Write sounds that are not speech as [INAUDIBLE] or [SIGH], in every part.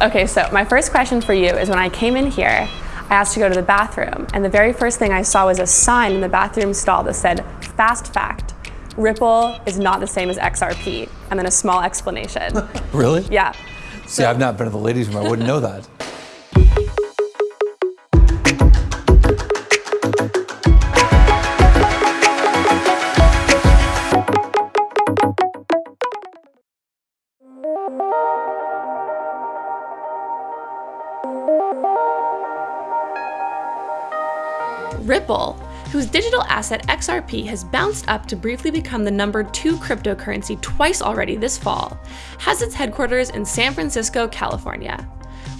Okay, so my first question for you is when I came in here, I asked to go to the bathroom, and the very first thing I saw was a sign in the bathroom stall that said, fast fact, Ripple is not the same as XRP, and then a small explanation. [LAUGHS] really? Yeah. See, I've not been to the ladies' room, I wouldn't know that. Asset XRP has bounced up to briefly become the number two cryptocurrency twice already this fall, has its headquarters in San Francisco, California.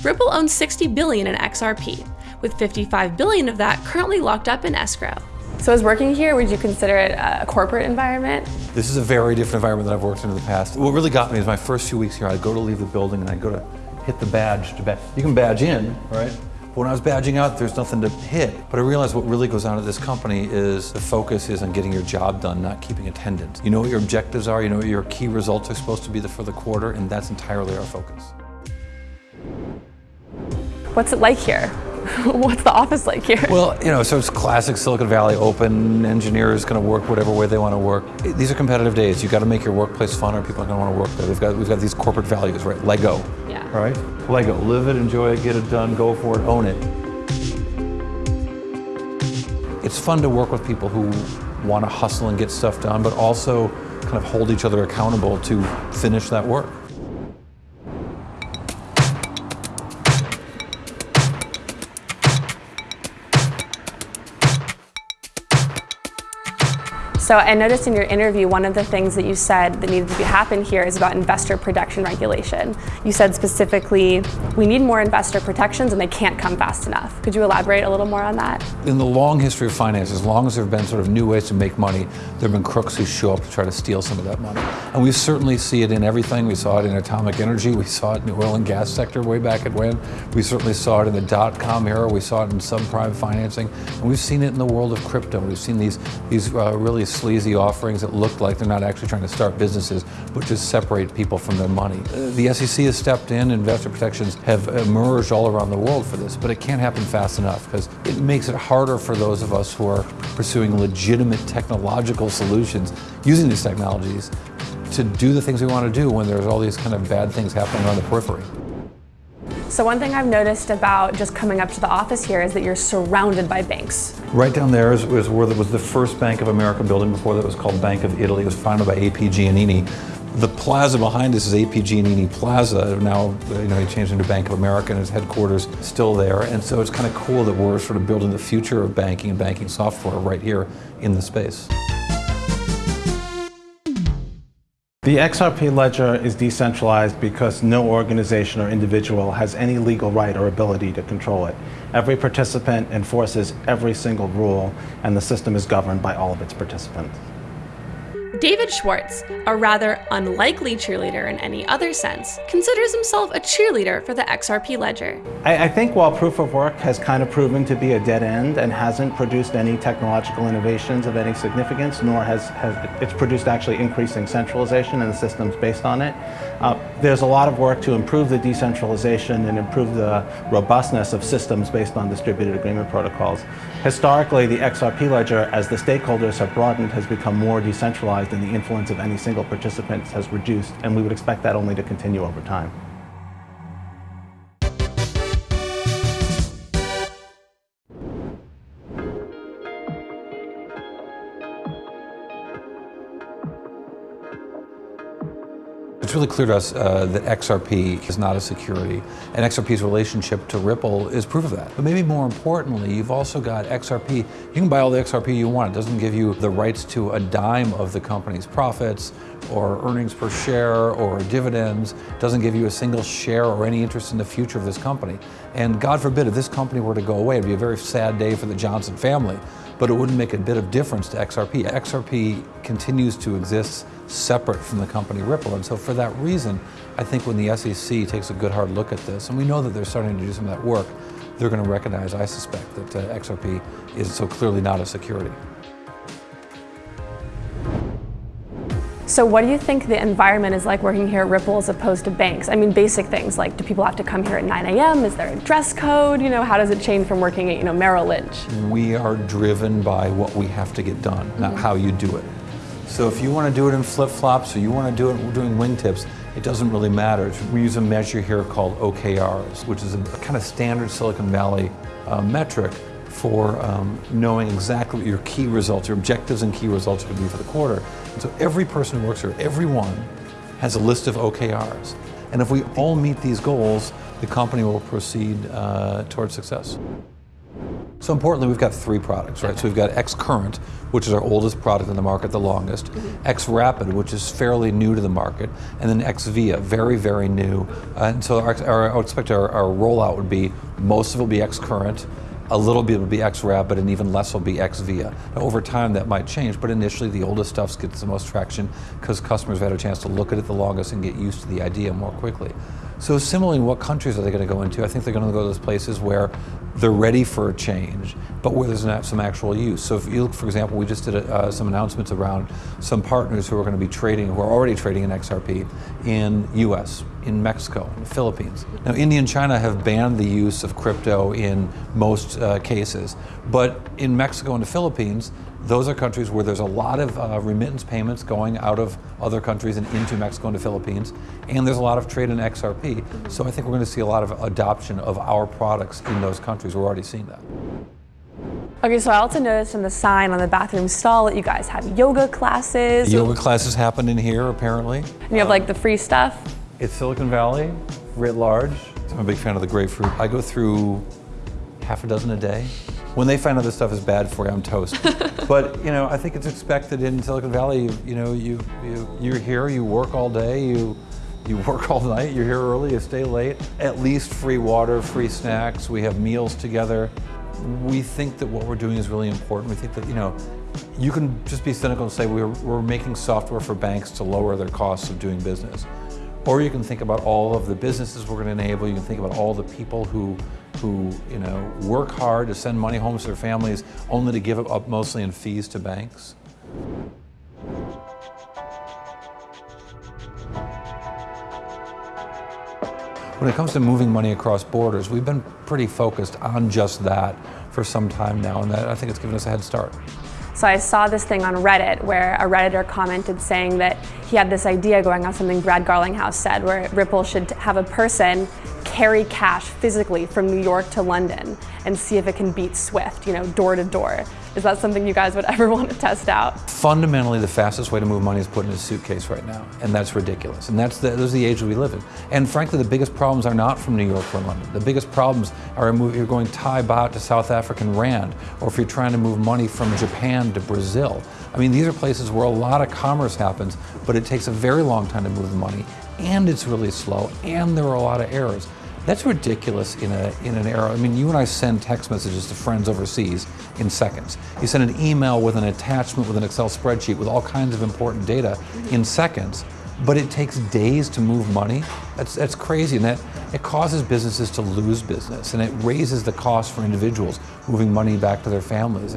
Ripple owns 60 billion in XRP, with 55 billion of that currently locked up in escrow. So as working here, would you consider it a corporate environment? This is a very different environment than I've worked in in the past. What really got me is my first few weeks here, I'd go to leave the building and I'd go to hit the badge to badge. You can badge in, right? When I was badging out, there's nothing to hit. But I realized what really goes on at this company is the focus is on getting your job done, not keeping attendance. You know what your objectives are, you know what your key results are supposed to be for the quarter, and that's entirely our focus. What's it like here? [LAUGHS] What's the office like here? Well, you know, so it's classic Silicon Valley, open, engineers going to work whatever way they want to work. These are competitive days. You've got to make your workplace fun or people are going to want to work there. We've got, we've got these corporate values, right? Lego. Yeah. All right? Lego. Live it, enjoy it, get it done, go for it, own it. It's fun to work with people who want to hustle and get stuff done, but also kind of hold each other accountable to finish that work. So I noticed in your interview, one of the things that you said that needed to happen here is about investor protection regulation. You said specifically, we need more investor protections and they can't come fast enough. Could you elaborate a little more on that? In the long history of finance, as long as there have been sort of new ways to make money, there have been crooks who show up to try to steal some of that money. And we certainly see it in everything. We saw it in atomic energy. We saw it in the oil and gas sector way back at when. We certainly saw it in the dot-com era. We saw it in subprime financing. And we've seen it in the world of crypto. We've seen these, these uh, really sleazy offerings that look like they're not actually trying to start businesses, but just separate people from their money. Uh, the SEC has stepped in, investor protections have emerged all around the world for this, but it can't happen fast enough because it makes it harder for those of us who are pursuing legitimate technological solutions using these technologies to do the things we want to do when there's all these kind of bad things happening on the periphery. So one thing I've noticed about just coming up to the office here is that you're surrounded by banks. Right down there is, is where there was the first Bank of America building before that was called Bank of Italy. It was founded by A.P. Giannini. The plaza behind us is A.P. Giannini Plaza. Now, you know, he changed into Bank of America and his headquarters still there. And so it's kind of cool that we're sort of building the future of banking and banking software right here in the space. The XRP ledger is decentralized because no organization or individual has any legal right or ability to control it. Every participant enforces every single rule, and the system is governed by all of its participants. David Schwartz, a rather unlikely cheerleader in any other sense, considers himself a cheerleader for the XRP ledger. I, I, think while proof of work has kind of proven to be a dead end and hasn't produced any technological innovations of any significance, nor has, has it's produced actually increasing centralization in the systems based on it, uh, there's a lot of work to improve the decentralization and improve the robustness of systems based on distributed agreement protocols. Historically, the XRP ledger, as the stakeholders have broadened, has become more decentralized and the influence of any single participant has reduced, and we would expect that only to continue over time. It's really clear to us uh, that XRP is not a security, and XRP's relationship to Ripple is proof of that. But maybe more importantly, you've also got XRP. You can buy all the XRP you want. It doesn't give you the rights to a dime of the company's profits, or earnings per share, or dividends. It doesn't give you a single share or any interest in the future of this company. And God forbid, if this company were to go away, it'd be a very sad day for the Johnson family but it wouldn't make a bit of difference to XRP. XRP continues to exist separate from the company Ripple, and so for that reason, I think when the SEC takes a good hard look at this, and we know that they're starting to do some of that work, they're going to recognize, I suspect, that uh, XRP is so clearly not a security. So what do you think the environment is like working here at Ripple as opposed to banks? I mean, basic things like do people have to come here at 9 a.m.? Is there a dress code? You know, how does it change from working at, you know, Merrill Lynch? We are driven by what we have to get done, not how you do it. So if you want to do it in flip-flops or you want to do it doing wingtips, it doesn't really matter. We use a measure here called OKRs, which is a, kind of standard Silicon Valley uh, metric for um, knowing exactly what your key results, your objectives and key results are going to be for the quarter. And so every person who works here, everyone has a list of OKRs. And if we all meet these goals, the company will proceed uh, towards success. So importantly, we've got three products, right? So we've got X Current, which is our oldest product in the market, the longest. Mm -hmm. X Rapid, which is fairly new to the market, and then X Via, very, very new. Uh, and so our, our, I would expect our, our rollout would be most of it will be X Current, a little bit will be X Rapid and even less will be X Via. Now, over time that might change, but initially the oldest stuff gets the most traction because customers have had a chance to look at it the longest and get used to the idea more quickly. So similarly, what countries are they going to go into? I think they're going to go to those places where they're ready for a change, but where there's not some actual use. So if you look, for example, we just did a, uh, some announcements around some partners who are going to be trading, who are already trading in XRP in US, in Mexico, in the Philippines. Now India and China have banned the use of crypto in most uh, cases, but in Mexico and the Philippines, those are countries where there's a lot of uh, remittance payments going out of other countries and into Mexico and the Philippines, and there's a lot of trade in XRP. So I think we're going to see a lot of adoption of our products in those countries. We're already seeing that. Okay, so I also noticed in the sign on the bathroom stall that you guys have yoga classes. The yoga classes happen in here, apparently. And you have like the free stuff? It's Silicon Valley, writ large. I'm a big fan of the grapefruit. I go through half a dozen a day. When they find out this stuff is bad for you, I'm toast. [LAUGHS] but you know, I think it's expected in Silicon Valley. You, you know, you, you you're here, you work all day, you you [LAUGHS] work all night, you're here early, you stay late. At least free water, free snacks. We have meals together. We think that what we're doing is really important. We think that you know, you can just be cynical and say we're we're making software for banks to lower their costs of doing business. Or you can think about all of the businesses we're going to enable. You can think about all the people who, who you know, work hard to send money home to their families only to give it up mostly in fees to banks. When it comes to moving money across borders, we've been pretty focused on just that for some time now, and that, I think it's given us a head start. So I saw this thing on Reddit where a Redditor commented saying that he had this idea going on something Brad Garlinghouse said where Ripple should have a person carry cash physically from New York to London and see if it can beat SWIFT, you know, door to door. Is that something you guys would [LAUGHS] ever want to test out? Fundamentally, the fastest way to move money is put in a suitcase right now, and that's ridiculous. And that's the, are the age we live in. And frankly, the biggest problems are not from New York or London. The biggest problems are you're going Thai baht to South African rand, or if you're trying to move money from Japan to Brazil. I mean, these are places where a lot of commerce happens, but it takes a very long time to move the money, and it's really slow, and there are a lot of errors. That's ridiculous in, a, in an era. I mean, you and I send text messages to friends overseas in seconds. You send an email with an attachment with an Excel spreadsheet with all kinds of important data in seconds, but it takes days to move money. That's, that's crazy, and that it causes businesses to lose business, and it raises the cost for individuals moving money back to their families.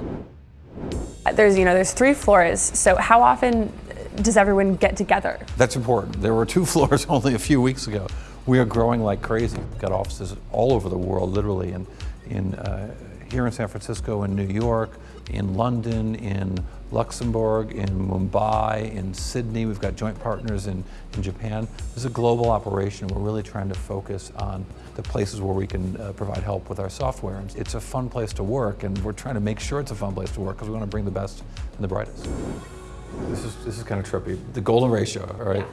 There's, you know, there's three floors, so how often does everyone get together? That's important. There were two [LAUGHS] floors only a few weeks ago we are growing like crazy. We've got offices all over the world, literally, in, in, uh, here in San Francisco, in New York, in London, in Luxembourg, in Mumbai, in Sydney. We've got joint partners in, in Japan. This is a global operation. We're really trying to focus on the places where we can uh, provide help with our software. And it's a fun place to work, and we're trying to make sure it's a fun place to work because we want to bring the best and the brightest. This is, this is kind of trippy. The golden ratio, all right?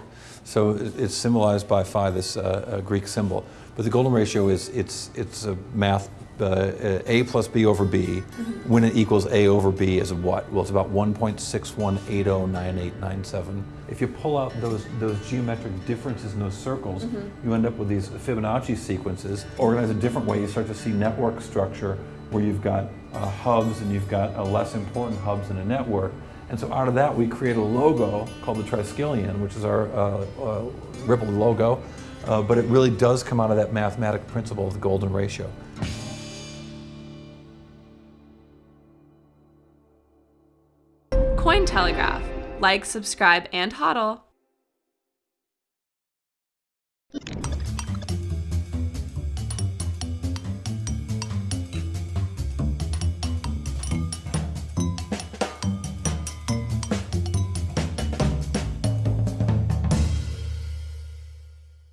So it's symbolized by phi, this uh, Greek symbol. But the golden ratio is it's it's a math uh, a plus b over b mm -hmm. when it equals a over b is what? Well, it's about 1.61809897. If you pull out those those geometric differences in those circles, mm -hmm. you end up with these Fibonacci sequences. Organized a different way, you start to see network structure where you've got uh, hubs and you've got uh, less important hubs in a network. And so out of that, we create a logo called the Triskelion, which is our uh, uh, Ripple logo. Uh, but it really does come out of that mathematical principle of the golden ratio. Cointelegraph, Like, subscribe, and hodl.